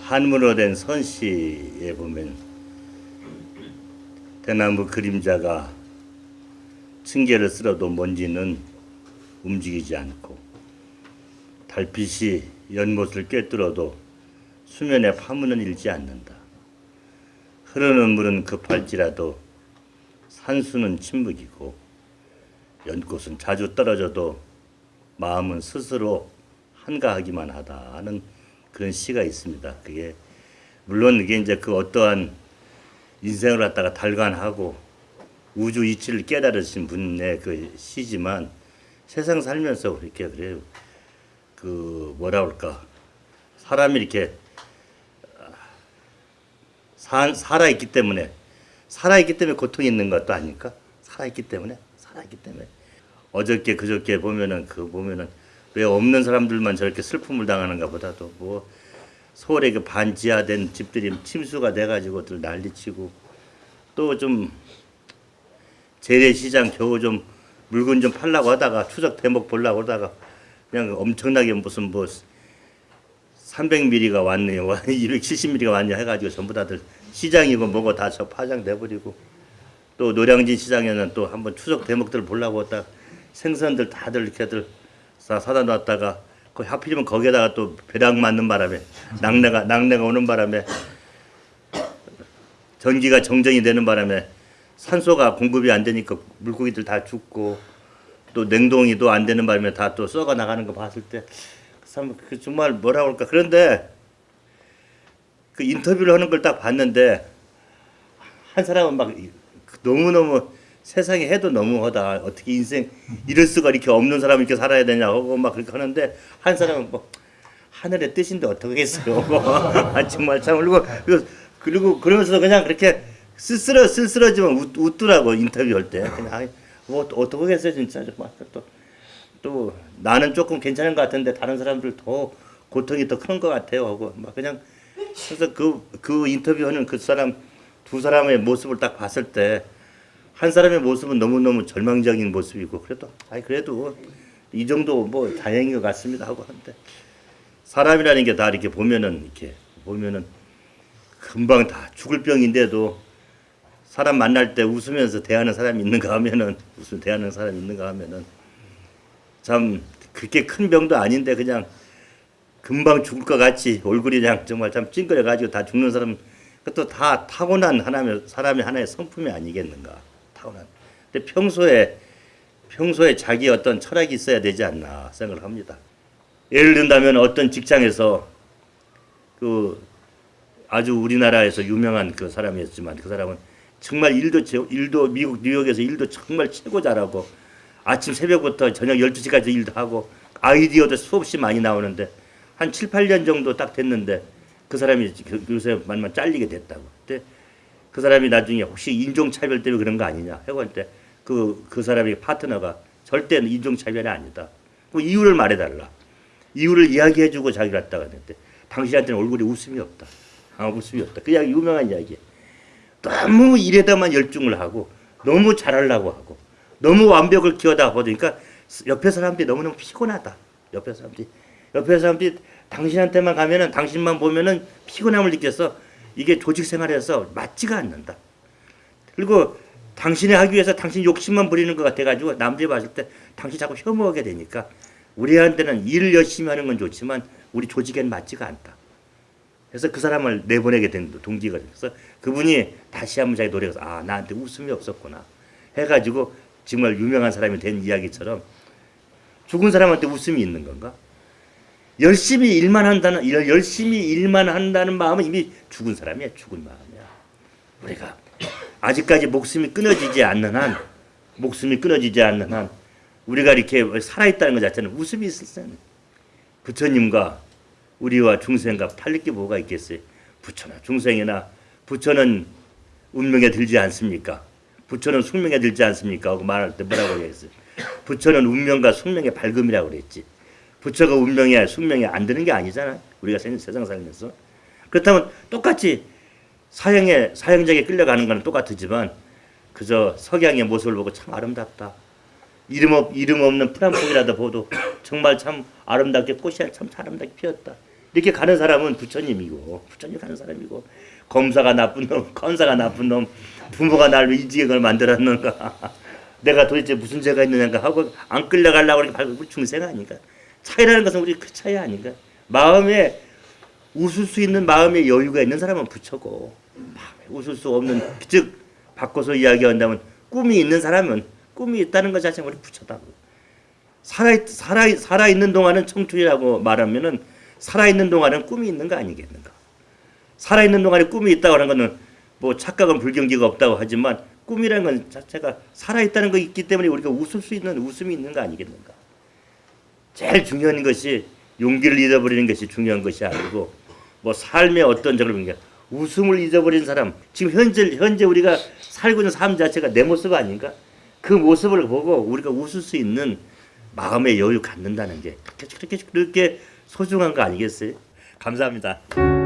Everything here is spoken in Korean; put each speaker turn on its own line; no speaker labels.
한문으로 된 선시에 보면 대나무 그림자가 층계를 쓸어도 먼지는 움직이지 않고 달빛이 연못을 꿰뚫어도 수면에 파문은 일지 않는다. 흐르는 물은 급할지라도 산수는 침묵이고 연꽃은 자주 떨어져도 마음은 스스로 한가하기만 하다는 그런 시가 있습니다. 그게 물론 이게 이제 그 어떠한 인생을 갖다가 달관하고 우주 이치를 깨달으신 분의 그 시지만 세상 살면서 이렇게 그래요. 그 뭐라 그럴까 사람이 이렇게 사, 살아있기 때문에 살아있기 때문에 고통이 있는 것도 아닐까? 살아있기 때문에 살아있기 때문에 어저께 그저께 보면은 그 보면은 왜 없는 사람들만 저렇게 슬픔을 당하는가 보다도 뭐 서울에 그 반지하된 집들이 침수가 돼가지고 들 난리치고 또 좀 재래시장 겨우 좀 물건 좀 팔라고 하다가 추석 대목 보려고 하다가 그냥 엄청나게 무슨 뭐 300mm가 왔네요 270mm가 왔냐 해가지고 전부 다들 시장이고 뭐고 다 저 파장돼 버리고 또 노량진 시장에는 또 한번 추석 대목들 보려고 했다. 생선들 다들 이렇게들 사, 사다 놨다가 그 하필이면 거기에다가 또 벼락 맞는 바람에 낙내가 낙내가 오는 바람에 전기가 정전이 되는 바람에 산소가 공급이 안 되니까 물고기들 다 죽고 또 냉동이 또안 되는 바람에 다 또 썩어 나가는 거 봤을 때참그 정말 뭐라 그럴까? 그런데 그 인터뷰를 하는 걸 딱 봤는데 한 사람은 막 너무 너무 세상에 해도 너무하다. 어떻게 인생 이럴 수가 이렇게 없는 사람이 이렇게 살아야 되냐고 막 그렇게 하는데 한 사람은 뭐 하늘의 뜻인데 어떡하겠어요? 아, 정말 참 그리고 그리고, 그리고 그러면서 그냥 그렇게 쓸쓸어 쓸쓸하지만 웃, 웃더라고 인터뷰할 때. 그냥 뭐 어떡하겠어요 진짜. 정말 또, 또 나는 조금 괜찮은 것 같은데 다른 사람들 더 고통이 더 큰 것 같아요. 하고 막 그냥 그래서 그, 그 인터뷰하는 그 사람 두 사람의 모습을 딱 봤을 때 한 사람의 모습은 너무너무 절망적인 모습이고 그래도 아이 그래도 이 정도 뭐 다행인 것 같습니다 하고 하는데 사람이라는 게 다 이렇게 보면은 이렇게 보면은 금방 다 죽을 병인데도 사람 만날 때 웃으면서 대하는 사람이 있는가 하면은 웃으면 대하는 사람이 있는가 하면은 참 그렇게 큰 병도 아닌데 그냥 금방 죽을 것 같이 얼굴이 그냥 정말 참 찡그려 가지고 다 죽는 사람 그것도 다 타고난 하나의 사람의 하나의 성품이 아니겠는가 타고난 근데 평소에 평소에 자기 어떤 철학이 있어야 되지 않나 생각을 합니다 예를 든다면 어떤 직장에서 그 아주 우리나라에서 유명한 그 사람이었지만 그 사람은 정말 일도 일도 미국 뉴욕에서 일도 정말 최고 잘하고 아침 새벽부터 저녁 12시까지 일도 하고 아이디어도 수없이 많이 나오는데 한 7, 8년 정도 딱 됐는데 그 사람이 그, 요새 만만 잘리게 됐다고. 근데 그 사람이 나중에 혹시 인종차별 때문에 그런 거 아니냐 하고 할 때 그, 그 사람이 파트너가 절대 인종차별이 아니다. 그 이유를 말해달라. 이유를 이야기해주고 자기가 갔다가 했는데 당신한테는 얼굴에 웃음이 없다. 아, 웃음이 없다. 그 이야기 유명한 이야기야. 너무 일에다만 열중을 하고 너무 잘하려고 하고 너무 완벽을 키워다 보니까 옆에 사람들이 너무너무 피곤하다. 옆에 사람들이 옆에 사람들이 당신한테만 가면은 당신만 보면은 피곤함을 느껴서 이게 조직 생활에서 맞지가 않는다. 그리고 당신이 하기 위해서 당신 욕심만 부리는 것 같아가지고 남들이 봤을 때 당신 자꾸 혐오하게 되니까 우리한테는 일을 열심히 하는 건 좋지만 우리 조직에는 맞지가 않다. 그래서 그 사람을 내보내게 된 동기가 돼서 그분이 다시 한번 자기 노력해서 아 나한테 웃음이 없었구나 해가지고 정말 유명한 사람이 된 이야기처럼 죽은 사람한테 웃음이 있는 건가? 열심히 일만 한다는 열심히 일만 한다는 마음은 이미 죽은 사람이야 죽은 마음이야. 우리가 아직까지 목숨이 끊어지지 않는 한 목숨이 끊어지지 않는 한 우리가 이렇게 살아있다는 것 자체는 웃음이 있을 때 부처님과 우리와 중생과 팔릴 게 뭐가 있겠어요? 부처나 중생이나 부처는 운명에 들지 않습니까? 부처는 숙명에 들지 않습니까? 하고 말할 때 뭐라고 했어요? 부처는 운명과 숙명의 밝음이라고 그랬지 부처가 운명에 숙명에 안 드는 게 아니잖아. 우리가 세상 살면서. 그렇다면 똑같이 사형에 사형장에 끌려가는 거는 똑같지만 그저 석양의 모습을 보고 참 아름답다. 이름 없 이름 없는 프란폭이라도 보도 정말 참 아름답게 꽃이 참 아름답게 피었다. 이렇게 가는 사람은 부처님이고 부처님 가는 사람이고 검사가 나쁜 놈, 컨사가 나쁜 놈, 부모가 나를 이지경을 만들었는가 내가 도대체 무슨 죄가 있느냐가 하고 안 끌려가려고 이렇게 밟고 중생 아닌가 차이라는 것은 우리 그 차이 아닌가 마음에 웃을 수 있는 마음의 여유가 있는 사람은 부처고 웃을 수 없는 즉 바꿔서 이야기한다면 꿈이 있는 사람은 꿈이 있다는 것 자체가 우리 부처다고 살아 살아 살아 있는 동안은 청춘이라고 말하면은 살아 있는 동안은 꿈이 있는 거 아니겠는가? 살아 있는 동안에 꿈이 있다고 하는 거는 뭐 착각은 불경지가 없다고 하지만 꿈이라는 건 자체가 살아 있다는 거 있기 때문에 우리가 웃을 수 있는 웃음이 있는 거 아니겠는가? 제일 중요한 것이 용기를 잃어버리는 것이 중요한 것이 아니고 뭐 삶의 어떤 보는 게 웃음을 잊어버린 사람 지금 현재 현재 우리가 살고 있는 삶 자체가 내 모습 아닌가? 그 모습을 보고 우리가 웃을 수 있는 마음의 여유 갖는다는 게 그렇게 그렇게 그렇게 소중한 거 아니겠어요? 감사합니다.